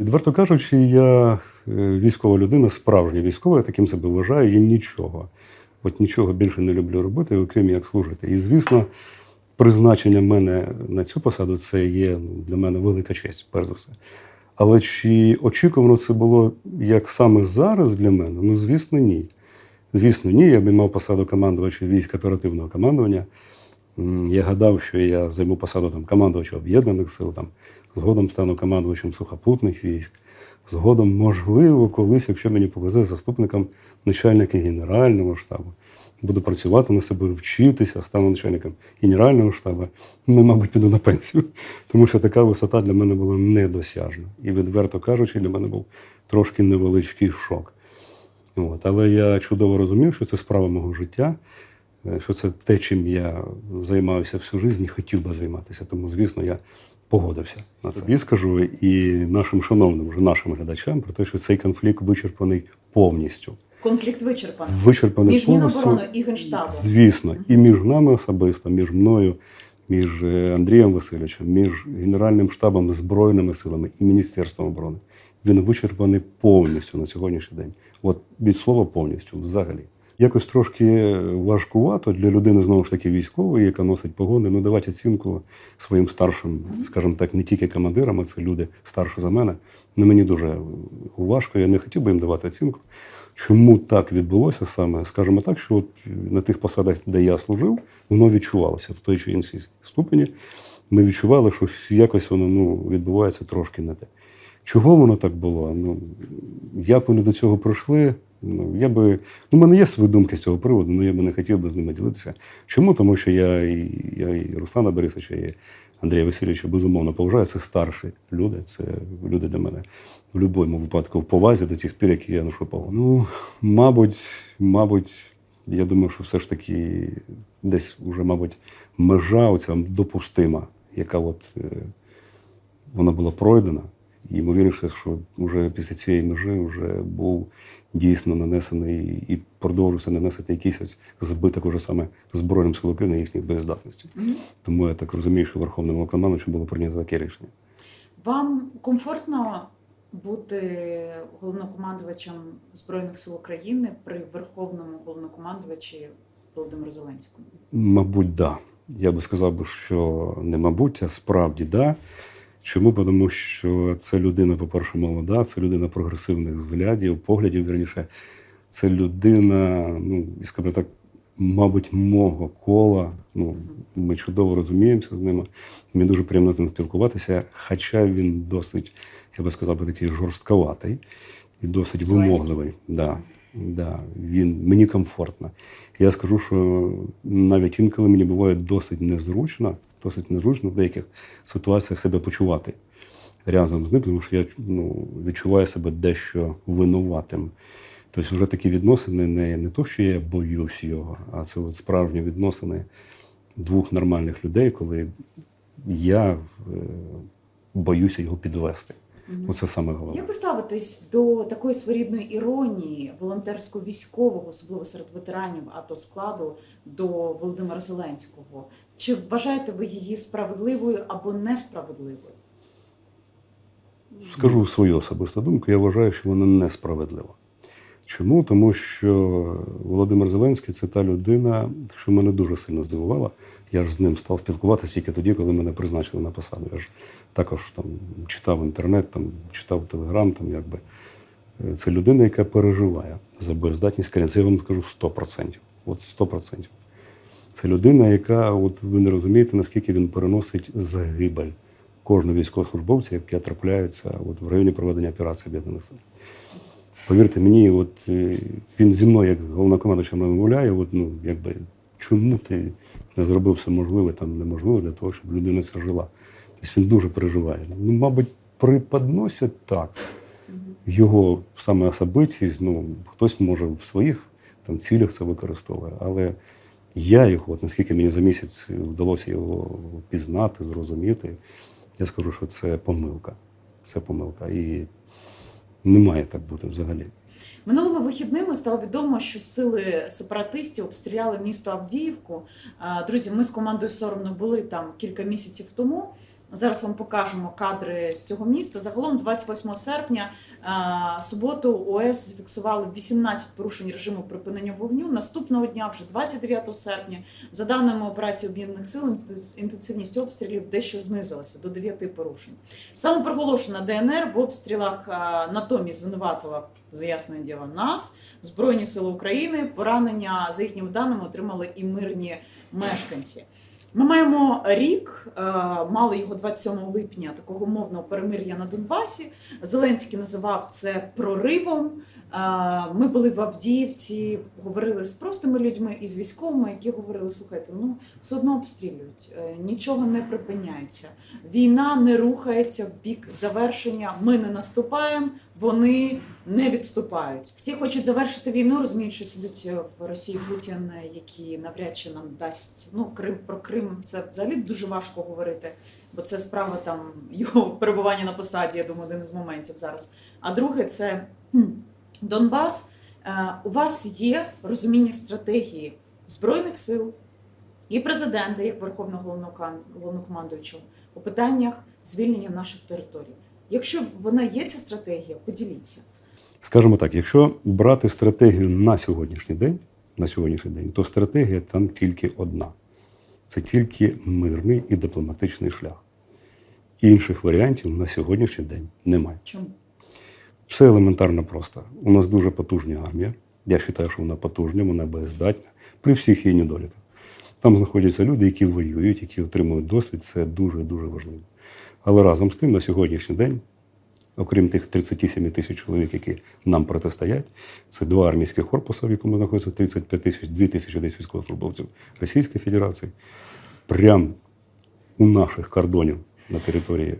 Відверто кажучи, я е, військова людина, справжня військова, я таким себе вважаю, я нічого. От нічого більше не люблю робити, окрім як служити. І звісно, призначення мене на цю посаду це є ну, для мене велика честь, перш за все. Але чи очікувано це було як саме зараз для мене? Ну, звісно, ні. Звісно, ні. Я б мав посаду командувача військ оперативного командування. Я гадав, що я займу посаду там, командувача об'єднаних сил, там, згодом стану командувачем сухопутних військ. Згодом, можливо, колись, якщо мені повезе заступником начальника Генерального штабу. Буду працювати на себе, вчитися, стану начальником Генерального штабу. Ну, мабуть, піду на пенсію. Тому що така висота для мене була недосяжна. І, відверто кажучи, для мене був трошки невеличкий шок. От. Але я чудово розумів, що це справа мого життя, е, що це те, чим я займався всю життя і хотів би займатися. Тому, звісно, я погодився на це. І скажу і нашим шановним, вже нашим глядачам про те, що цей конфлікт вичерпаний повністю. Конфлікт вичерпаний. Вичерпаний Між повністю. Міноборони і Генштабом. Звісно, і між нами особисто, між мною, між е, Андрієм Васильовичем, між Генеральним штабом Збройними силами і Міністерством оборони. Він вичерпаний повністю на сьогоднішній день. От від слова повністю, взагалі. Якось трошки важкувато для людини, знову ж таки, військової, яка носить погони, ну давати оцінку своїм старшим, скажімо так, не тільки командирам, а це люди старші за мене. Ну, мені дуже важко, я не хотів би їм давати оцінку. Чому так відбулося саме? Скажімо так, що от на тих посадах, де я служив, воно відчувалося в той чи іншій ступені. Ми відчували, що якось воно ну, відбувається трошки не те. Чого воно так було? Ну, як вони до цього прийшли? Ну, я би, ну, в мене є свої думки з цього приводу, але я би не хотів би з ними ділитися. Чому? Тому що я і, я і Руслана Борисовича, і Андрія Васильовича безумовно поважаю. Це старші люди, це люди для мене в будь-якому випадку в повазі до тих пір, які я ношу повагу. Ну, мабуть, мабуть, я думаю, що все ж таки десь вже, мабуть, межа оця допустима, яка от е, вона була пройдена. І ймовірніше, що вже після цієї межі вже був дійсно нанесений і продовжується нанесити якийсь ось збиток уже саме Збройним сил України їхніх боєздатності. Мгм. Тому я так розумію, що Верховним Головнокомандуючим було прийнято таке рішення. Вам комфортно бути головнокомандувачем Збройних сил України при Верховному головнокомандувачі Володимиру Зеленському? Мабуть, да. Я би сказав, що не мабуть, а справді да. Чому? Тому що це людина, по-перше, молода, це людина прогресивних взглядів, поглядів, вірніше. Це людина, ну, і скажімо так, мабуть, мого кола. Ну, ми чудово розуміємося з ними. Мені дуже приємно з ним спілкуватися, хоча він досить, я би сказав, такий жорстковатий і досить вимогливий. Да. Да, він мені комфортно. Я скажу, що навіть інколи мені буває досить незручно, досить незручно в деяких ситуаціях себе почувати разом з ним, тому що я ну, відчуваю себе дещо винуватим. Тобто, вже такі відносини не, не то, що я боюсь його, а це от справжні відносини двох нормальних людей, коли я е, боюся його підвести. Оце саме головне. Як ви ставитесь до такої своєрідної іронії волонтерсько-військового, особливо серед ветеранів АТО складу, до Володимира Зеленського? Чи вважаєте ви її справедливою або несправедливою? Скажу свою особисту думку, я вважаю, що вона несправедлива. Чому? Тому що Володимир Зеленський це та людина, що мене дуже сильно здивувала. Я ж з ним став спілкуватися тільки тоді, коли мене призначили на посаду. Я ж також там читав інтернет, там, читав телеграм, там якби. Е, Це людина, яка переживає за боєздатність країни. Я вам скажу 100%. От 100%. Це людина, яка, от ви не розумієте, наскільки він переносить загибель кожного військовослужбовця, яке трапляється от в районі проведення операції об'єднаних сил. Повірте мені, от е, він зі мною, як головнокомандуючим, розмовляє, от, ну, якби, чому ти не зробив все можливе, там неможливе для того, щоб людина ця жила. Тобто він дуже переживає. Ну, мабуть, приподносять так. Його саме особистість, ну, хтось може в своїх там, цілях це використовує, але я його, от наскільки мені за місяць вдалося його пізнати, зрозуміти, я скажу, що це помилка. Це помилка. І не має так бути взагалі. Минулими вихідними стало відомо, що сили сепаратистів обстріляли місто Авдіївку. Друзі, ми з командою соромно були там кілька місяців тому. Зараз вам покажемо кадри з цього міста. Загалом, 28 серпня, е, суботу ОС зафіксували 18 порушень режиму припинення вогню. Наступного дня, вже 29 серпня, за даними операції об'єднаних сил, інтенсивність обстрілів дещо знизилася до 9 порушень. Самопроголошена ДНР в обстрілах е, натомість звинуватила заяснення діла нас, Збройні Сили України. Поранення за їхніми даними отримали і мирні мешканці. Ми маємо рік, е, мали його 27 липня, такого мовного перемир'я на Донбасі. Зеленський називав це проривом. Е, Ми були в Авдіївці, говорили з простими людьми і з військовими, які говорили: слухайте, ну все одно обстрілюють, е, нічого не припиняється. Війна не рухається в бік завершення. Ми не наступаємо, вони не відступають. Всі хочуть завершити війну, розуміють, що сидить в Росії Путін, який навряд чи нам дасть ну Крим про Крим. Це взагалі дуже важко говорити, бо це справа там його перебування на посаді. Я думаю, один із моментів зараз. А друге, це хм, Донбас. Е, У вас є розуміння стратегії збройних сил і президента, як верховного головнокомандуючого, у питаннях звільнення наших територій. Якщо вона є ця стратегія, поділіться. Скажімо так, якщо брати стратегію на сьогоднішній день, на сьогоднішній день, то стратегія там тільки одна: це тільки мирний і дипломатичний шлях. Інших варіантів на сьогоднішній день немає. Чому? Все елементарно просто. У нас дуже потужна армія. Я вважаю, що вона потужна, вона боєздатна при всіх її недоліках. Там знаходяться люди, які воюють, які отримують досвід. Це дуже дуже важливо. Але разом з тим, на сьогоднішній день, окрім тих 37 тисяч чоловік, які нам протистоять, це два армійських корпуси, в якому знаходиться 35 тисяч, 2 тисячі десь військовослужбовців Російської Федерації. Прямо у наших кордонів на території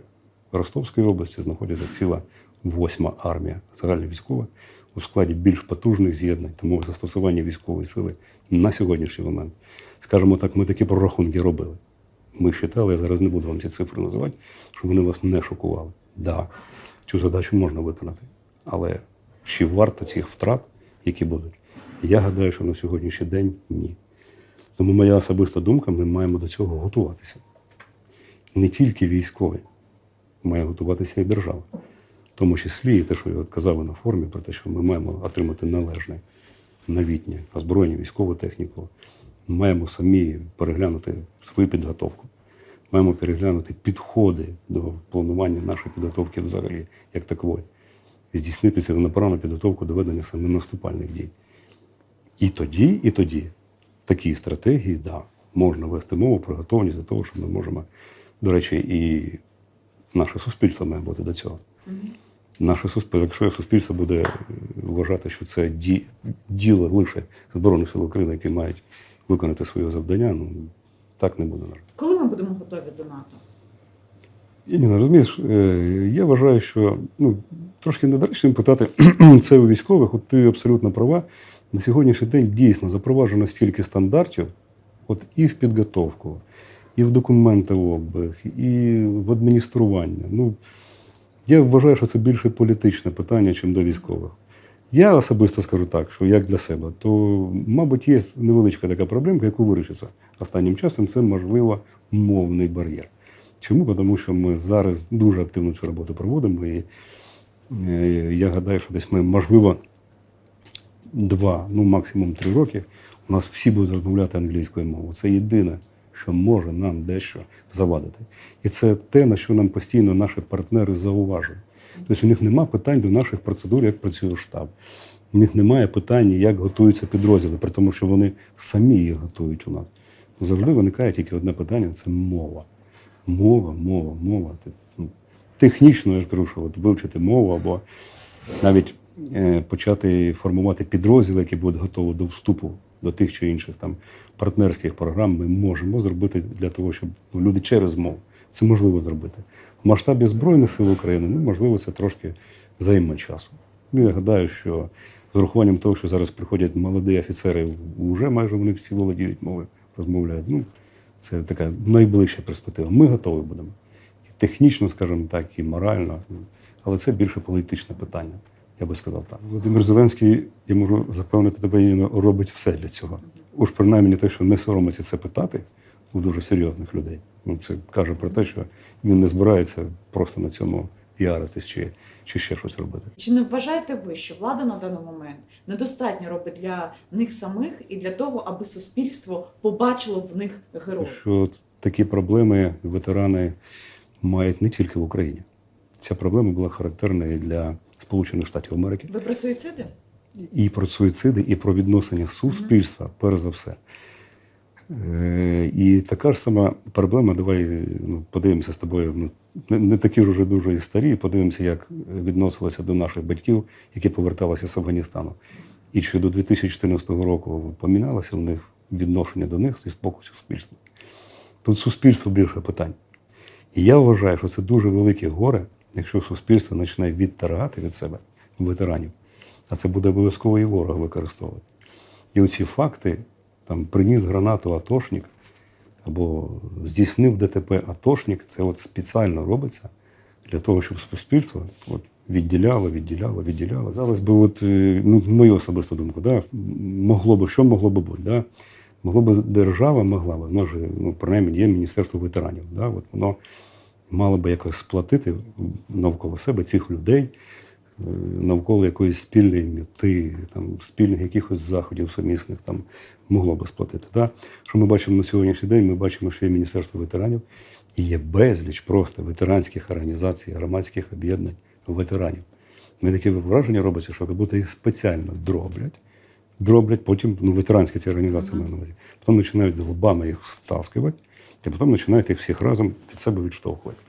Ростовської області знаходиться ціла восьма армія загальновійськова у складі більш потужних з'єднань, тому застосування військової сили на сьогоднішній момент, скажімо так, ми такі прорахунки робили. Ми вважали, я зараз не буду вам ці цифри називати, щоб вони вас не шокували. Да, цю задачу можна виконати. Але чи варто цих втрат, які будуть? Я гадаю, що на сьогоднішній день ні. Тому моя особиста думка, ми маємо до цього готуватися. Не тільки військові, має готуватися і держава. В тому числі і те, що я казав на форумі, про те, що ми маємо отримати належне новітнє озброєння, військову техніку. Маємо самі переглянути свою підготовку. Маємо переглянути підходи до планування нашої підготовки взагалі, як такової. Здійснити ціленаправну підготовку до ведення саме наступальних дій. І тоді, і тоді такі стратегії, да, можна вести мову про готовність до того, що ми можемо, до речі, і наше суспільство має бути до цього. Наше суспільство, якщо суспільство буде вважати, що це ді, діло лише Збройних сил України, які мають виконати своє завдання, ну так не буде. Коли ми будемо готові до НАТО? Ні, розумієш, е, я вважаю, що ну, трошки недоречно питати це у військових. От ти абсолютно права. На сьогоднішній день дійсно запроваджено стільки стандартів, от і в підготовку, і в документообіг, і в адміністрування. Ну, я вважаю, що це більше політичне питання, ніж до військових. Я особисто скажу так, що як для себе, то, мабуть, є невеличка така проблемка, яку вирішиться останнім часом, це, можливо, мовний бар'єр. Чому? Тому що ми зараз дуже активно цю роботу проводимо. І е, я гадаю, що десь ми, можливо, два, ну максимум три роки, у нас всі будуть розмовляти англійською мовою. Це єдине, що може нам дещо завадити. І це те, на що нам постійно наші партнери зауважують. Тобто у них немає питань до наших процедур, як працює штаб. У них немає питань, як готуються підрозділи, при тому, що вони самі їх готують у нас. Завжди виникає тільки одне питання це мова. Мова, мова, мова. Ну, Технічно я ж кажу, що от вивчити мову або навіть е, почати формувати підрозділи, які будуть готові до вступу до тих чи інших там партнерських програм, ми можемо зробити для того, щоб ну, люди через мову. Це можливо зробити. В масштабі Збройних сил України, ну, можливо, це трошки займе часу. Ну, я гадаю, що з урахуванням того, що зараз приходять молоді офіцери, вже майже вони всі володіють мовою, розмовляють. Ну, це така найближча перспектива. Ми готові будемо. І технічно, скажімо так, і морально. Але це більше політичне питання. Я би сказав так. Володимир Зеленський, я можу запевнити тебе, робить все для цього. Уж принаймні те, що не соромиться це питати, у дуже серйозних людей. Ну, це каже про те, що він не збирається просто на цьому піаритись чи, чи ще щось робити. Чи не вважаєте ви, що влада на даний момент недостатньо робить для них самих і для того, аби суспільство побачило в них героїв? Що такі проблеми ветерани мають не тільки в Україні. Ця проблема була характерна і для Сполучених Штатів Америки. Ви про суїциди? і про суїциди, і про відношення суспільства, перш за все. Е, І така ж сама проблема, давай ну, подивимося з тобою. ну, Не, не такі вже дуже і старі, подивимося, як відносилися до наших батьків, які поверталися з Афганістану. І чи до 2014 року помінялося в них відношення до них з боку суспільства. Тут суспільство більше питань. І я вважаю, що це дуже велике горе, якщо суспільство починає відтаргати від себе ветеранів. А це буде обов'язково і ворог використовувати. І оці факти, там приніс гранату атошник або здійснив ДТП атошник, це от спеціально робиться для того, щоб суспільство от відділяло, відділяло, відділяло. Зараз би, от, е, ну, мою особисту думку, да, могло би, що могло би бути? Да? Могло би держава могла би, ж, ну, принаймні, є Міністерство ветеранів. Да? От воно мало би якось сплатити навколо себе цих людей, навколо якоїсь спільної мети, там, спільних якихось заходів сумісних там, могло би сплатити. Да? Що ми бачимо на сьогоднішній день? Ми бачимо, що є Міністерство ветеранів і є безліч просто ветеранських організацій, громадських об'єднань ветеранів. Мені таке враження робиться, що як будто їх спеціально дроблять, дроблять, потім ну, ветеранські ці організації маю на увазі. Потім починають лбами їх стаскувати, і потім починають їх всіх разом від себе відштовхувати.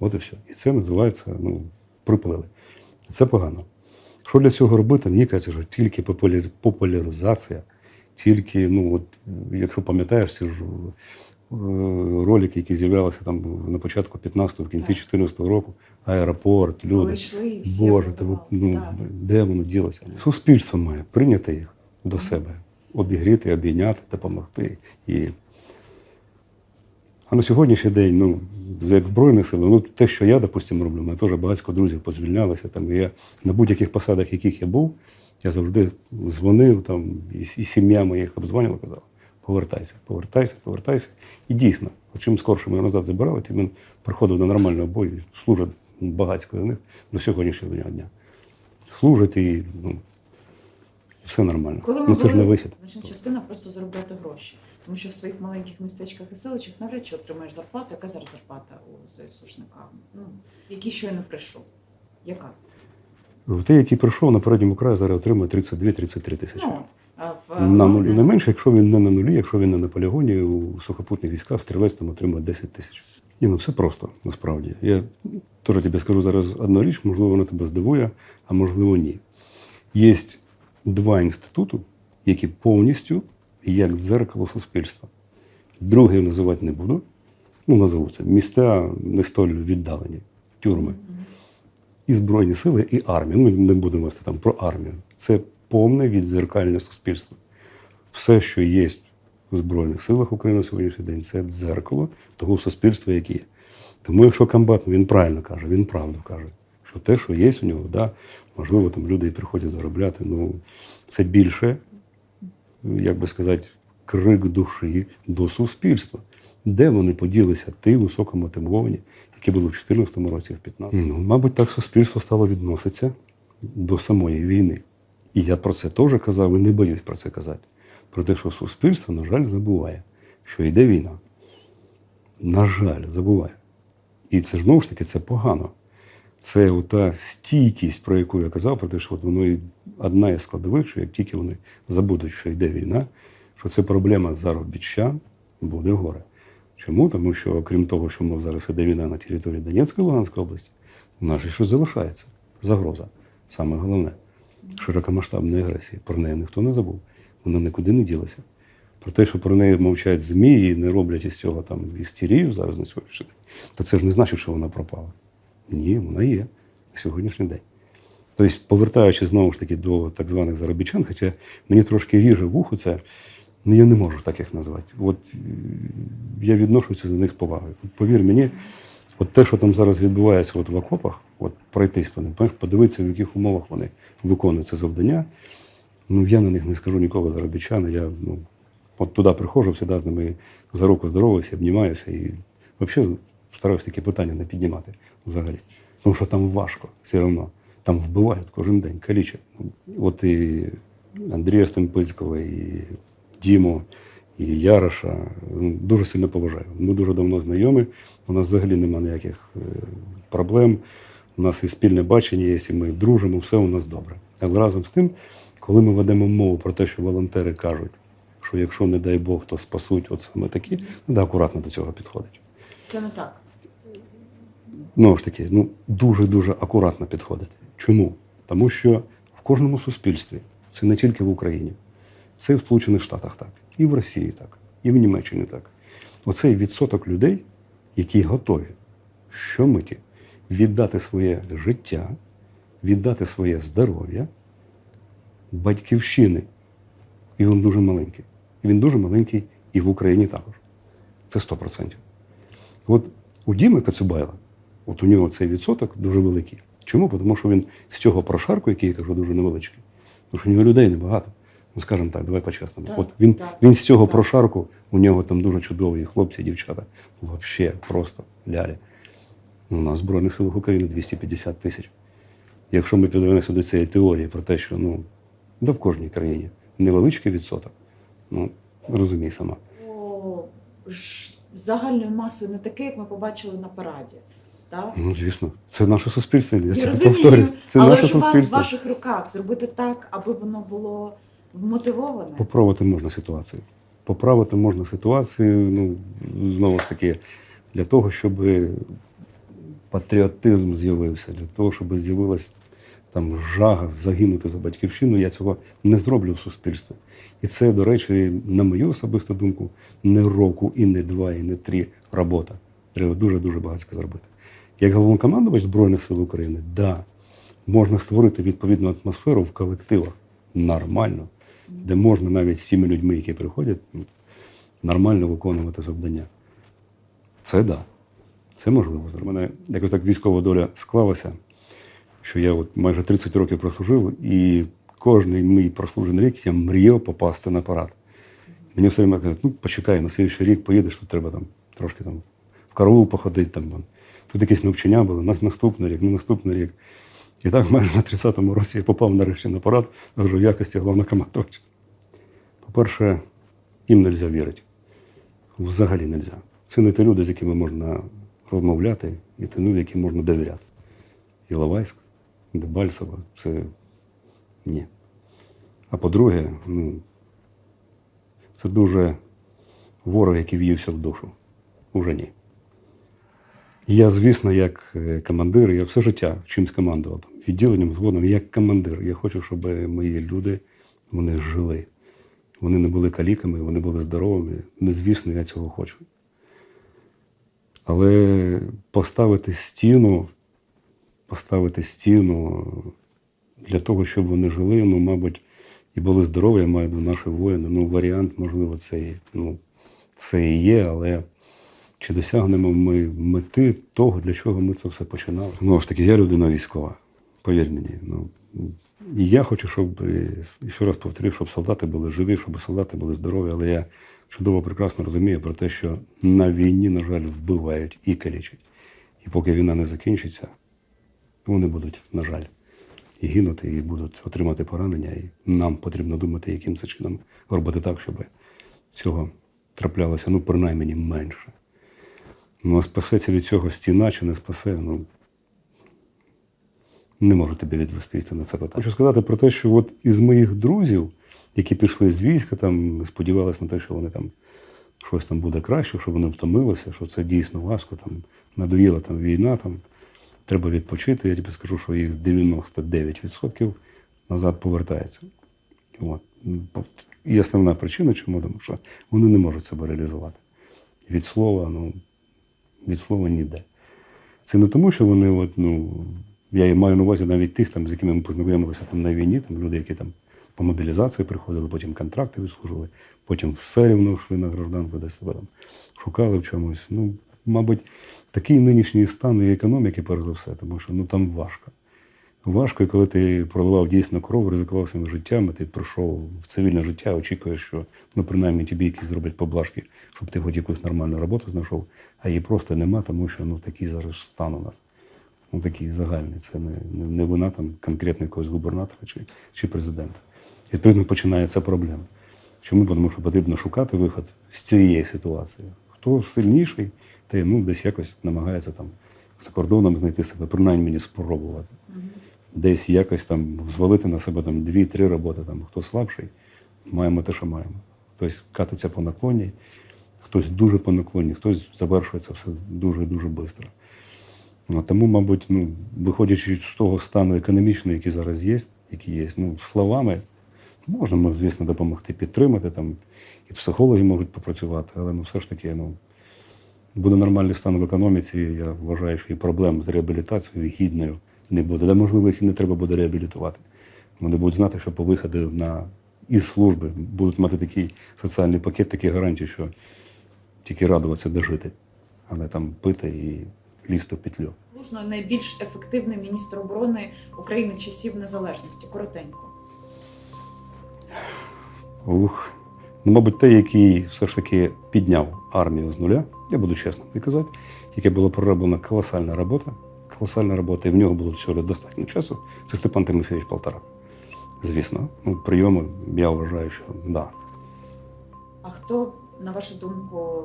От і все. І це називається ну, приплили. Це погано. Що для цього робити? Мені кажеться, що тільки популяризація, тільки, ну, от, якщо пам'ятаєш, ці ж е, ролики, які з'являлися там на початку 15-го, в кінці Так. 14 року, аеропорт, люди. Коли йшли всі Боже, аплодували. ну, Так. де воно ділося? Суспільство має прийняти їх до себе, обігріти, обійняти, допомогти. І... А на сьогоднішній день, ну, як Збройні сили, ну, те, що я, допустимо, роблю, мене теж багатько друзів позвільнялися. Там, і я на будь-яких посадах, яких я був, я завжди дзвонив, там, і, і сім'я моїх обзвонила, казала, повертайся, повертайся, повертайся. І дійсно, чим скорше мене назад забирали, тим він приходив до нормального бою, служить багатько до них до сьогоднішнього дня. Служить і ну, все нормально. Коли ми ну, це були, ж не вихід. значна частина просто заробляти гроші. Тому що в своїх маленьких містечках і селищах навряд чи отримаєш зарплату. Яка зараз зарплата у ЗСУшника? Ну, який щойно прийшов? Яка? Той, який прийшов на передньому краї, зараз отримує 32-33 тисячі. Ну, в, на ну, нулі. Не менше, якщо він не на нулі, якщо він не на полігоні, у сухопутних військах стрілець там отримує 10 тисяч. Ні, ну все просто, насправді. Я теж тобі скажу зараз одну річ, можливо, вона тебе здивує, а можливо, ні. Є два інститути, які повністю як дзеркало суспільства. Другий називати не буду. Ну, назову це. Міста не столь віддалені, тюрми. І Збройні сили, і армія. Ну, не будемо вести там про армію. Це повне віддзеркальне суспільство. Все, що є у Збройних силах України на сьогоднішній день, це дзеркало того суспільства, яке є. Тому, якщо комбат, він правильно каже, він правду каже, що те, що є у нього, да, можливо, там люди і приходять заробляти. Ну, це більше, як би сказати, крик душі до суспільства. Де вони поділися, ті високомотивовані, які були в 2014 році, в 2015. Ну, мабуть, так суспільство стало відноситися до самої війни. І я про це теж казав і не боюсь про це казати. Про те, що суспільство, на жаль, забуває, що йде війна. На жаль, забуває. І це ж, знову ж таки це погано. Це ота стійкість, про яку я казав, про те, що от воно одна із складових, що як тільки вони забудуть, що йде війна, що це проблема заробітчан, буде горе. Чому? Тому що, окрім того, що ми зараз іде війна на території Донецької Луганської області, у нас ще залишається загроза. Саме головне широкомасштабної агресії. Про неї ніхто не забув. Вона нікуди не ділася. Про те, що про неї мовчать ЗМІ і не роблять із цього там істерію зараз на сьогоднішній день, то це ж не значить, що вона пропала. Ні, вона є на сьогоднішній день. Тобто, повертаючись знову ж таки до так званих заробітчан, хоча мені трошки ріже вухо це, ну я не можу так їх назвати. От е, я відношуся до них з повагою. От повір мені, от те, що там зараз відбувається от в окопах, от пройтись по ним, подивитися, в яких умовах вони виконують це завдання. Ну, я на них не скажу ніколи заробітчани, я ну, От туди приходжу, завжди з ними за руку здороваюся, обнімаюся і взагалі стараюся такі питання не піднімати взагалі. Тому що там важко все одно. Там вбивають кожен день, калічать. От і Андрія Стемпицького, і Діму, і Яроша ну, дуже сильно поважаю. Ми дуже давно знайомі. У нас взагалі немає ніяких е, проблем. У нас і спільне бачення, є, і ми дружимо, все у нас добре. Але разом з тим, коли ми ведемо мову про те, що волонтери кажуть, що якщо, не дай Бог, то спасуть от саме такі, треба акуратно до цього підходити. Це не так. Знову ж таки, ну дуже-дуже акуратно підходити. Чому? Тому що в кожному суспільстві, це не тільки в Україні, це і в Сполучених Штатах так, і в Росії так, і в Німеччині так. Оцей відсоток людей, які готові щомиті віддати своє життя, віддати своє здоров'я батьківщини. І він дуже маленький. І він дуже маленький і в Україні також. Це 100%. От у Діми Кацюбайла, от у нього цей відсоток дуже великий. Чому? Тому що він з цього прошарку, який я кажу, дуже невеличкий, тому що у нього людей небагато. Ну, скажімо так, давай по-чесному. От він, так, він з цього так. прошарку, у нього там дуже чудові хлопці, дівчата. Взагалі просто лялі. У нас Збройних силах України 250 тисяч. Якщо ми підвернемося до цієї теорії про те, що ну, да в кожній країні невеличкий відсоток, ну розумій сама. Загальною масою не таке, як ми побачили на параді. Так? Ну, звісно, це наше суспільство. Я Я це розумію. Це але наше ж у вас в ваших руках зробити так, аби воно було вмотивоване. Поправити можна ситуацію. Поправити можна ситуацію, ну, знову ж таки, для того, щоб патріотизм з'явився, для того, щоб з'явилась там жага загинути за батьківщину, я цього не зроблю в суспільстві. І це, до речі, на мою особисту думку, не року, і не два, і не три робота. Треба дуже-дуже багато зробити. Як головнокомандувач Збройних сил України, да, можна створити відповідну атмосферу в колективах нормально, де можна навіть з цими людьми, які приходять, ну, нормально виконувати завдання. Це да. Це можливо. У мене якось так військова доля склалася, що я от майже 30 років прослужив, і кожний мій прослужений рік я мріяв попасти на парад. Мені все время кажуть, ну почекай, на слідчий рік поїдеш, тут треба там трошки там в караул походити. Там. Тут якісь навчання були, нас наступний рік, ну наступний рік. І так майже на 30-му році я попав нарешті на парад, вже в якості головнокомандувача. По-перше, їм не можна вірити. Взагалі не можна. Це не ті люди, з якими можна розмовляти, і це люди, яким можна довіряти. Іловайськ, Дебальцево це ні. А по-друге, ну, це дуже ворог, який в'ївся в душу. Уже ні. Я, звісно, як е, командир, я все життя чимсь командував відділенням, згодом, як командир. Я хочу, щоб мої люди вони жили. Вони не були каліками, вони були здоровими. Не звісно, я цього хочу. Але поставити стіну, поставити стіну для того, щоб вони жили, ну, мабуть, і були здорові, я маю до наші воїни. Ну, варіант, можливо, це, і- ну, це і є, але чи досягнемо ми мети того, для чого ми це все починали? Ну ж таки, я людина військова, повір мені. Ну, і я хочу, щоб, і ще раз повторю, щоб солдати були живі, щоб солдати були здорові, але я чудово прекрасно розумію про те, що на війні, на жаль, вбивають і калічать. І поки війна не закінчиться, вони будуть, на жаль, і гинути, і будуть отримати поранення. І нам потрібно думати, яким це чином робити так, щоб цього траплялося, ну, принаймні, менше. Ну, а спасеться від цього стіна чи не спасе, ну не можу тобі відповісти на це питання. Хочу сказати про те, що от із моїх друзів, які пішли з війська, там сподівалися на те, що вони там щось там буде краще, що вони втомилися, що це дійсно важко, там надоїла там війна, там треба відпочити. Я тобі скажу, що їх 99% назад повертається. От. І основна причина, чому тому що вони не можуть себе реалізувати. Від слова, ну, від слова ніде. Це не тому, що вони, от, ну, я маю на увазі навіть тих, там, з якими ми познайомилися там, на війні, там, люди, які там по мобілізації приходили, потім контракти відслужили, потім все рівно йшли на гражданку, десь себе там шукали в чомусь. Ну, мабуть, такий нинішній стан і економіки, перш за все, тому що ну, там важко. важко, коли ти проливав дійсно кров, ризикував своїм життям, і ти прийшов в цивільне життя, очікуєш, що ну, принаймні тобі якісь зроблять поблажки, щоб ти хоч якусь нормальну роботу знайшов, а її просто нема, тому що ну, такий зараз стан у нас. Ну, такий загальний. Це не, не, не вина там конкретно якогось губернатора чи, чи президента. І відповідно починається проблема. Чому? Тому що потрібно шукати виход з цієї ситуації. Хто сильніший, той ну, десь якось намагається там за кордоном знайти себе, принаймні мені спробувати. Десь якось там взвалити на себе там дві-три роботи. Там, хто слабший, маємо те, що маємо. Хтось катиться по наклонній, хтось дуже по наклонній, хтось завершується все дуже-дуже швидко. Ну, тому, мабуть, ну, виходячи з того стану економічного, який зараз є, який є, ну, словами можна, звісно, допомогти підтримати, там, і психологи можуть попрацювати, але ну, все ж таки, ну, буде нормальний стан в економіці, я вважаю, що і проблем з реабілітацією гідною не буде. Да, можливо, їх і не треба буде реабілітувати. Вони будуть знати, що по виходу на із служби будуть мати такий соціальний пакет, такі гарантії, що тільки радуватися дожити, а не там пити і лізти в петлю. Лужно найбільш ефективний міністр оборони України часів незалежності. Коротенько. Ух. Ну, мабуть, той, який все ж таки підняв армію з нуля, я буду чесно і казати, яке було пророблена колосальна робота, колосальна робота, і в нього було всього достатньо часу. Це Степан Тимофійович Полтора. Звісно, ну, прийоми, я вважаю, що да. А хто, на вашу думку,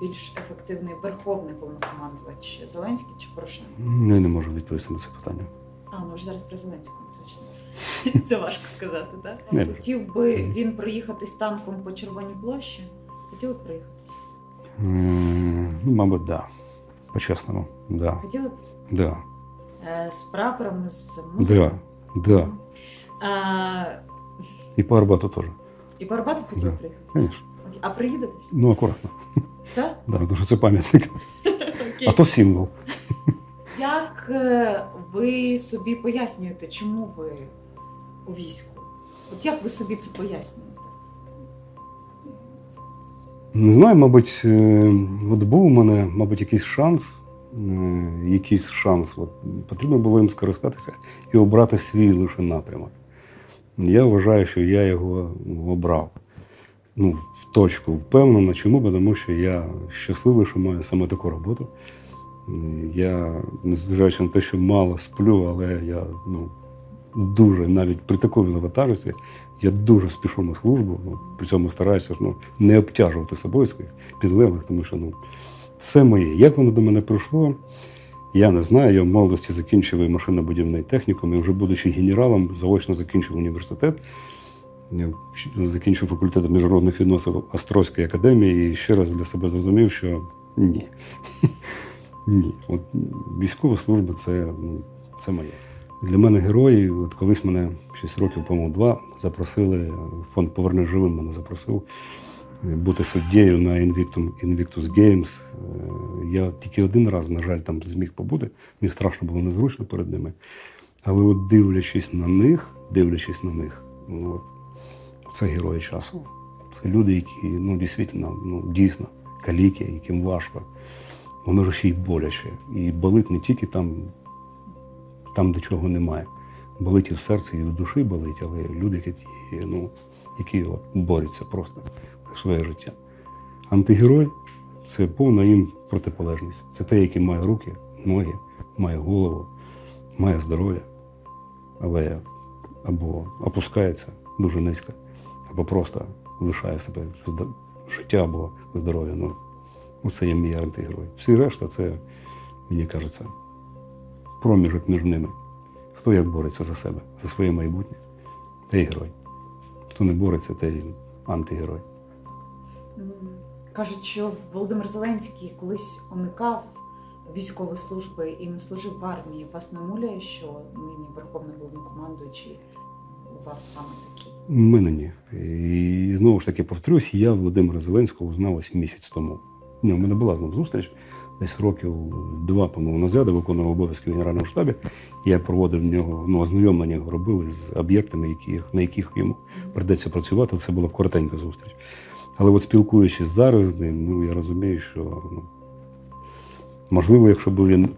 більш ефективний верховний головнокомандувач Зеленський чи Порошенко? Ну, я не можу відповісти на це питання. А, ну ж зараз при Зеленському точно. Це важко сказати, так? Не. Хотів би він проїхатись танком по Червоній площі? Хотіли б проїхатись? М, Ну, мабуть, да. По-чесному, да. Хотіли б Да. Е, з прапором, з музикою? Да. Да. Е, І по Арбату теж. І по Арбату хотіли Да. приїхатись? Звісно. Окей. А приїдетесь? Ну, акуратно. Так? Да, тому що це пам'ятник. Окей. А то символ. Як е, ви собі пояснюєте, чому ви у війську? От як ви собі це пояснюєте? Не знаю, мабуть, е, от був у мене, мабуть, якийсь шанс. е, Якийсь шанс. От, потрібно було їм скористатися і обрати свій лише напрямок. Я вважаю, що я його обрав. Ну, в точку впевнено. Чому? Тому що я щасливий, що маю саме таку роботу. Е, Я, незважаючи на те, що мало сплю, але я ну, дуже, навіть при такому завантаженні, я дуже спішу на службу, ну, при цьому стараюся ну, не обтяжувати собою своїх підлеглих, тому що ну, це моє. Як воно до мене прийшло, я не знаю. Я в молодості закінчив машинобудівний технікум, і вже будучи генералом, заочно закінчив університет. Я закінчив факультет міжнародних відносин Острозької академії і ще раз для себе зрозумів, що ні. Ні. От військова служба це, ну, це моє. Для мене герої, от колись мене 6 років, по-моєму, два запросили, фонд Поверни живим мене запросив е, бути суддєю на Invictum, Invictus Games. Е, Я тільки один раз, на жаль, там зміг побути. Мені страшно було незручно перед ними. Але от дивлячись на них, дивлячись на них, от, це герої часу. Це люди, які ну, дійсно, ну, дійсно каліки, яким важко. Воно ж ще й боляче. І болить не тільки там, там, де чого немає. Болить і в серці, і в душі болить, але люди, які, ну, які от, борються просто за своє життя. Антигерой це повна їм протиполежність. Це те, який має руки, ноги, має голову, має здоров'я, але або опускається дуже низько, або просто лишає себе життя або здоров'я. Ну, Оце є мій антигерой. Всі решта це, мені кажеться, проміжок між ними. Хто як бореться за себе, за своє майбутнє, той герой. Хто не бореться, той антигерой. Кажуть, що Володимир Зеленський колись уникав військової служби і не служив в армії. Вас не муляє, що нині верховний головнокомандуючий у вас саме такий? У мене ні. І знову ж таки повторюсь, я Володимира Зеленського узнав ось місяць тому. Ні, у мене була з ним зустріч десь років два, по-моєму, назад, виконував обов'язки в Генеральному штабі. Я проводив в нього, ну, ознайомлення його робив з об'єктами, які, на яких йому придеться працювати. Це була коротенька зустріч. Але от спілкуючись зараз з ним, ну, я розумію, що ну, можливо, якщо б він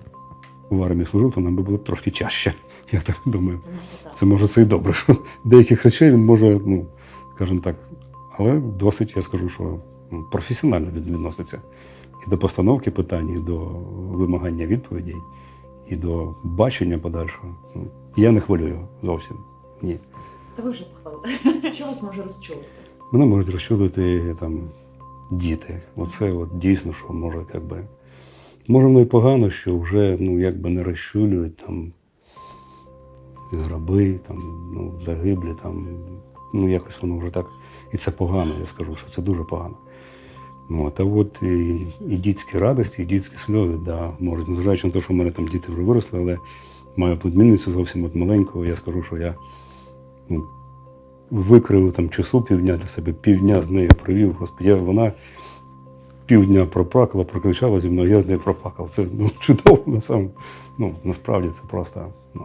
в армії служив, то нам би було б трошки чаще Я так думаю. Це може це і добре, що деяких речей він може, ну, скажімо так, але досить, я скажу, що ну, професіонально він відноситься і до постановки питань, і до вимагання відповідей, і до бачення подальшого. Ну, Я не його зовсім. Ні. Та ви вже похвалили. Що вас може розчулити? Мене можуть розчулити там діти. Оце от дійсно, що може, якби. Може, воно і погано, що вже ну, якби не розчулюють там граби, там, ну, загиблі, там, ну якось воно вже так. І це погано, я скажу, що це дуже погано. Ну, от, а от і, і дітські радості, і дітські сльози, да, можуть, незважаючи на те, що в мене там діти вже виросли, але маю племінницю зовсім от маленьку, я скажу, що я ну, викрив там часу півдня для себе, півдня з нею провів. Господи, я- вона півдня проплакала, прокричала зі мною, я з нею проплакав. Це ну, чудово на сам, ну, насправді це просто. Ну,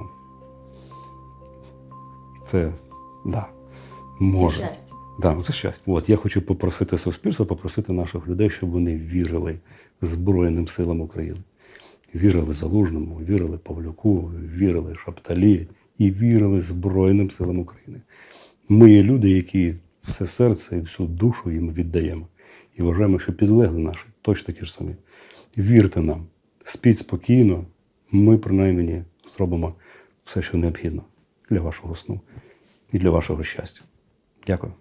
це да, може. Це щастя. Да, це щастя. От я хочу попросити суспільство, попросити наших людей, щоб вони вірили Збройним силам України. Вірили Залужному, вірили Павлюку, вірили Шапталі і вірили Збройним силам України. Ми є люди, які все серце і всю душу їм віддаємо. І вважаємо, що підлегли наші точно такі ж самі. Вірте нам, спіть спокійно, ми принаймні зробимо все, що необхідно для вашого сну і для вашого щастя. Дякую.